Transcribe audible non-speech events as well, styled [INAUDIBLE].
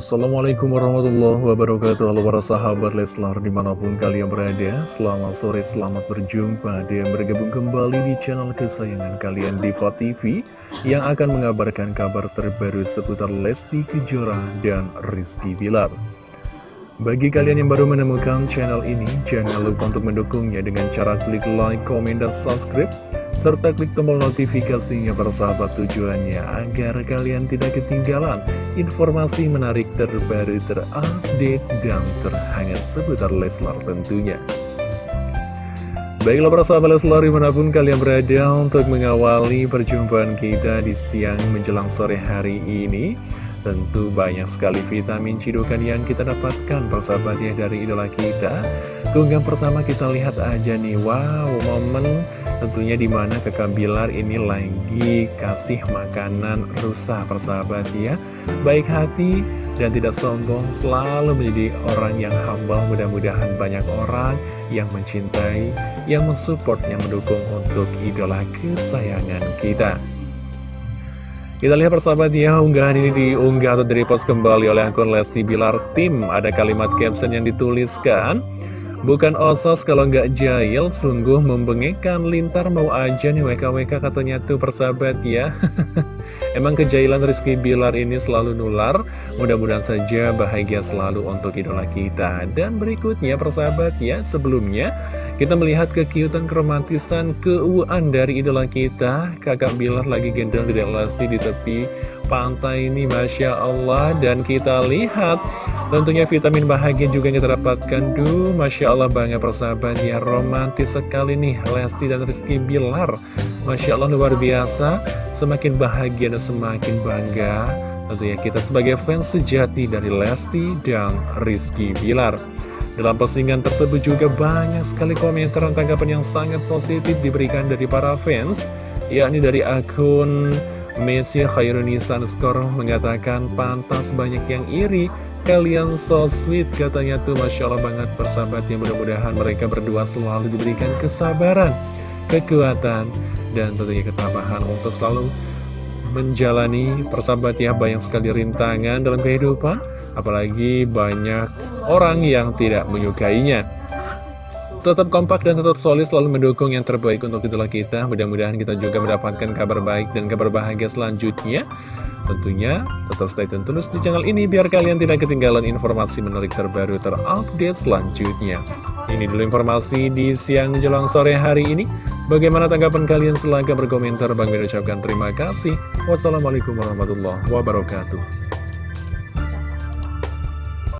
Assalamualaikum warahmatullahi wabarakatuh. Halo para sahabat Leslar di mana pun kalian berada Selamat sore, selamat berjumpa. Dan bergabung kembali di channel kesayangan kalian Diva TV Yang akan mengabarkan kabar terbaru seputar Lesti Kejora dan Rizky Bilar. Bagi kalian yang baru menemukan channel ini Jangan lupa untuk mendukungnya dengan cara klik like, komen, dan subscribe serta klik tombol notifikasinya persahabat tujuannya agar kalian tidak ketinggalan informasi menarik terbaru terupdate dan terhangat seputar Leslar tentunya. Baiklah para sahabat Leslar di mana pun kalian berada untuk mengawali perjumpaan kita di siang menjelang sore hari ini Tentu banyak sekali vitamin cidukan yang kita dapatkan persahabat ya dari idola kita Keunggahan pertama kita lihat aja nih Wow momen Tentunya di mana kakak Bilar ini lagi kasih makanan rusa persahabat ya. Baik hati dan tidak sombong selalu menjadi orang yang humble. Mudah-mudahan banyak orang yang mencintai, yang mensupport, yang mendukung untuk idola kesayangan kita. Kita lihat persahabat ya, unggahan ini diunggah atau direpost kembali oleh akun Lesti Bilar Tim. Ada kalimat caption yang dituliskan, Bukan osos kalau nggak jahil, sungguh membengekkan lintar mau aja nih WKWK katanya tuh persahabat ya. [LAUGHS] Emang kejahilan Rizky Bilar ini selalu nular, mudah-mudahan saja bahagia selalu untuk idola kita. Dan berikutnya persahabat ya, sebelumnya kita melihat kekiutan keromantisan keuuan dari idola kita. Kakak Bilar lagi gendong di Lesti di tepi pantai ini, Masya Allah. Dan kita lihat tentunya vitamin bahagia juga yang kita dapatkan. Duh, Masya Allah banget persahabat ya, romantis sekali nih Lesti dan Rizky Bilar. Masya Allah luar biasa, semakin bahagia dan semakin bangga. Tentunya kita sebagai fans sejati dari Lesti dan Rizky Bilar. Dalam postingan tersebut juga banyak sekali komentar dan tanggapan yang sangat positif diberikan dari para fans, yakni dari akun Messi Khairunisa Skor mengatakan pantas banyak yang iri, kalian so sweet katanya tuh Masya Allah banget. Persahabat yang mudah-mudahan mereka berdua selalu diberikan kesabaran, kekuatan, dan tentunya ketabahan untuk selalu menjalani persahabat ya banyak sekali rintangan dalam kehidupan apalagi banyak orang yang tidak menyukainya. Tetap kompak dan tetap solid selalu mendukung yang terbaik untuk itulah kita. Mudah-mudahan kita juga mendapatkan kabar baik dan kabar bahagia selanjutnya. Tentunya tetap stay tune terus di channel ini biar kalian tidak ketinggalan informasi menarik terbaru terupdate selanjutnya. Ini dulu informasi di siang jelang sore hari ini. Bagaimana tanggapan kalian? Silahkan berkomentar. Bang ucapkan terima kasih. Wassalamualaikum warahmatullahi wabarakatuh.